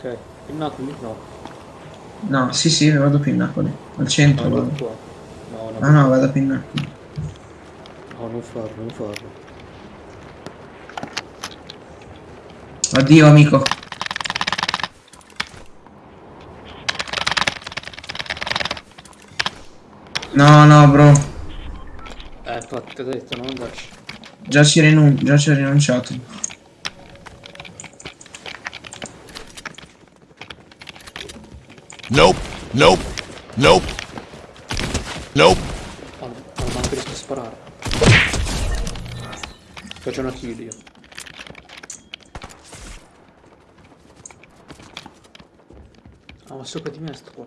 Ok, il Napoli no. No, sì, sì, vado più in Napoli. Al centro No, vado. qua. No, no, Ah no, vado più in Napoli. no, non farlo, non farlo. Addio, amico. No, no, bro. Eh, infatti, ti ho detto, non andarci. Già ci, già ci ho rinunciato. Nope. Nope. Nope. Nope. Ah, no, ma non riesco a sparare. Faccio una kill io. Ah, ma sopra di me sto qua.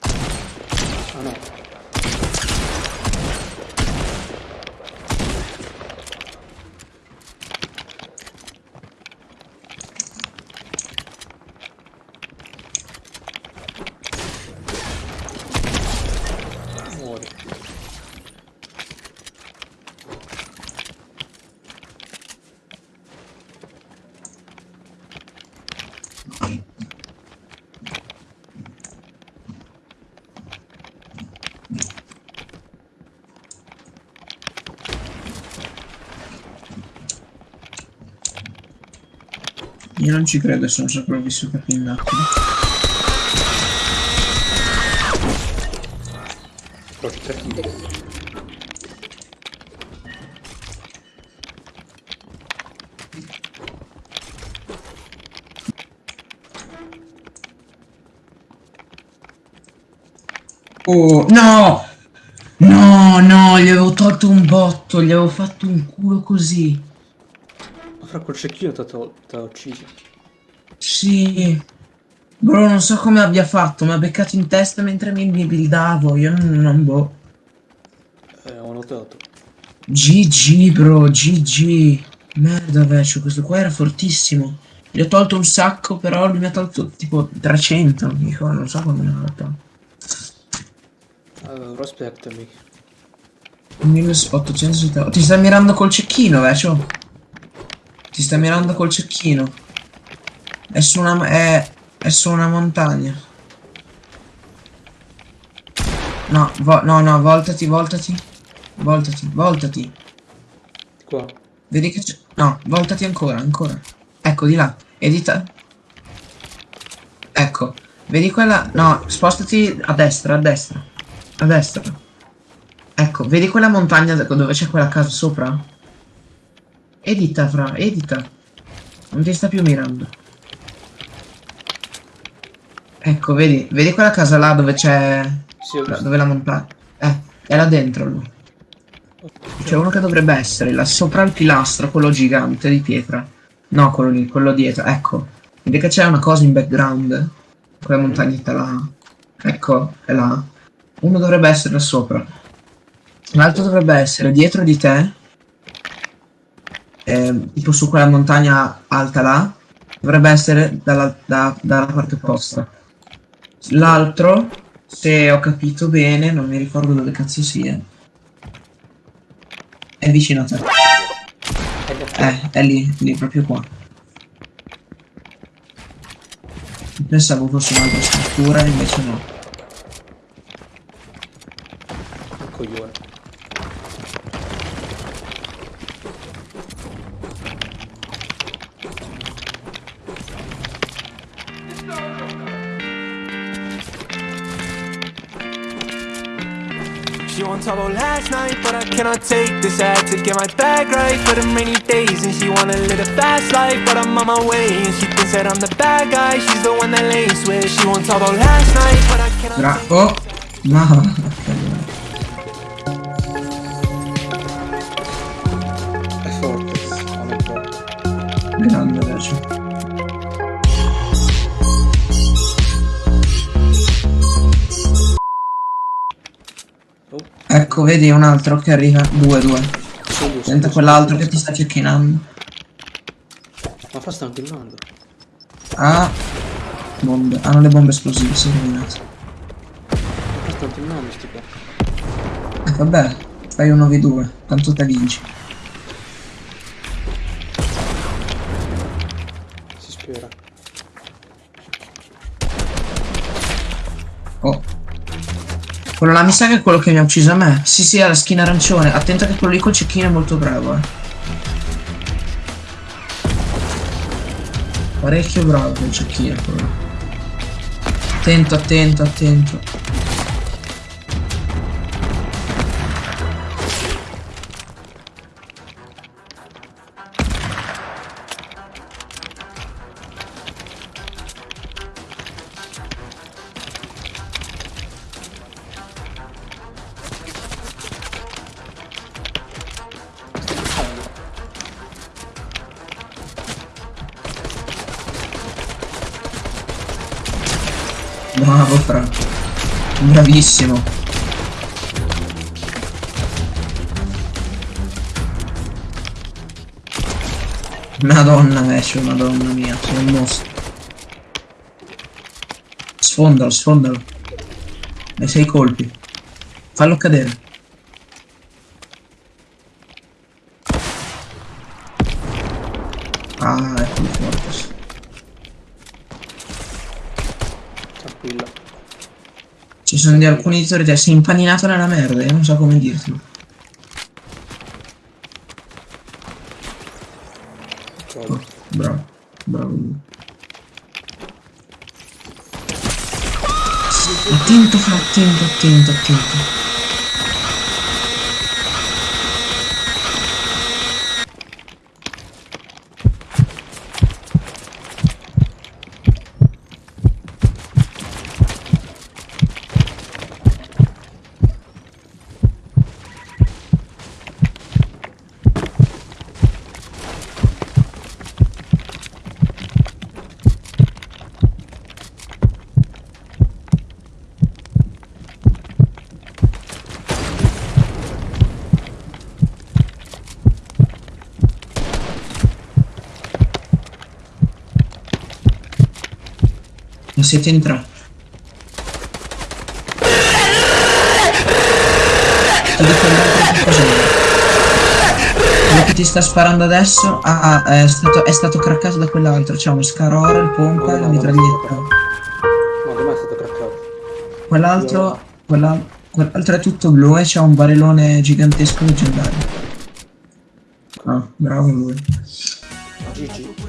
Ah no. Io non ci credo, sono sopravvissuto qui in Napoli. Però Oh, no! No, no, gli avevo tolto un botto, gli avevo fatto un culo così. Fra quel cecchino ti ha ucciso. Sì. Bro, non so come abbia fatto, mi ha beccato in testa mentre mi mi buildavo, io non, non boh. Eh, ho notato. GG, bro, GG. Merda, vecchio, questo qua era fortissimo. Gli ho tolto un sacco, però lui mi ha tolto tipo 300, dico, non so come ne ha fatto. Uh, aspettami. 1870. Ti stai mirando col cecchino, vecchio? Ti stai mirando col cecchino. È su una, è, è su una montagna. No, no, no, voltati, voltati. Voltati, voltati. Qua. Vedi che c'è... No, voltati ancora, ancora. Ecco, di là. Edita. Ecco. Vedi quella... No, spostati a destra, a destra. A destra. Ecco, vedi quella montagna dove c'è quella casa sopra? Edita, fra, edita. Non ti sta più mirando. Ecco, vedi, vedi quella casa là dove c'è... Sì. Dove la montagna... Eh, è là dentro lui. C'è uno che dovrebbe essere là sopra il pilastro, quello gigante di pietra. No, quello lì, quello dietro, ecco. Vedi che c'è una cosa in background? Quella montagnetta là. Ecco, è là. Uno dovrebbe essere là sopra. L'altro dovrebbe essere dietro di te. Ehm, tipo su quella montagna alta là. Dovrebbe essere dalla, da- dalla parte opposta. L'altro, se ho capito bene, non mi ricordo dove cazzo sia. È vicino a te. Eh, è lì, lì, proprio qua. Pensavo fosse un'altra struttura, invece no. She wants all last night, but I cannot take this. I had to get my bag right for the rainy days. And she wanna live a fast life, but I'm on my way. And she thinks that I'm the bad guy, she's the one that lays with. She wants all last night, but I cannot take Bravo. No. È Ecco, vedi un altro che arriva. Due, due. solo Senta quell'altro che ti sta cecchinando. Ma fa sta killando. Ah. Bombe. Hanno le bombe esplosive, si è rovinato. Ma sta killando sti qua. Eh, vabbè. Fai un 9-2. Tanto te vinci. Quello là mi sa che è quello che mi ha ucciso a me. Sì, sì, ha la skin arancione. Attento che quello lì col cecchino è molto bravo, eh. Parecchio bravo quel cecchino, quello. Attento, attento, attento. Bravo, Fra. Bravissimo. Madonna, Vescio, madonna mia, sei un mostro. Sfondalo, sfondalo. Hai sei colpi. Fallo cadere. Ah, ecco il Fortress. Ci sono di alcuni di te, sei impaninato nella merda, io non so come dirtelo. Ok. Bravo, bravo. Attento, fra, attento, attento, attento. Siete in tre. Ti che cos'è. Quello che ti sta sparando adesso ah, ah, è, stato, è stato craccato da quell'altro. C'è uno scarora, il pompa e la mitraglietta. No, da me è stato craccato. Quell'altro. quella- Quell'altro è tutto blu e c'è un barellone gigantesco leggendario. Ah, bravo lui. GG.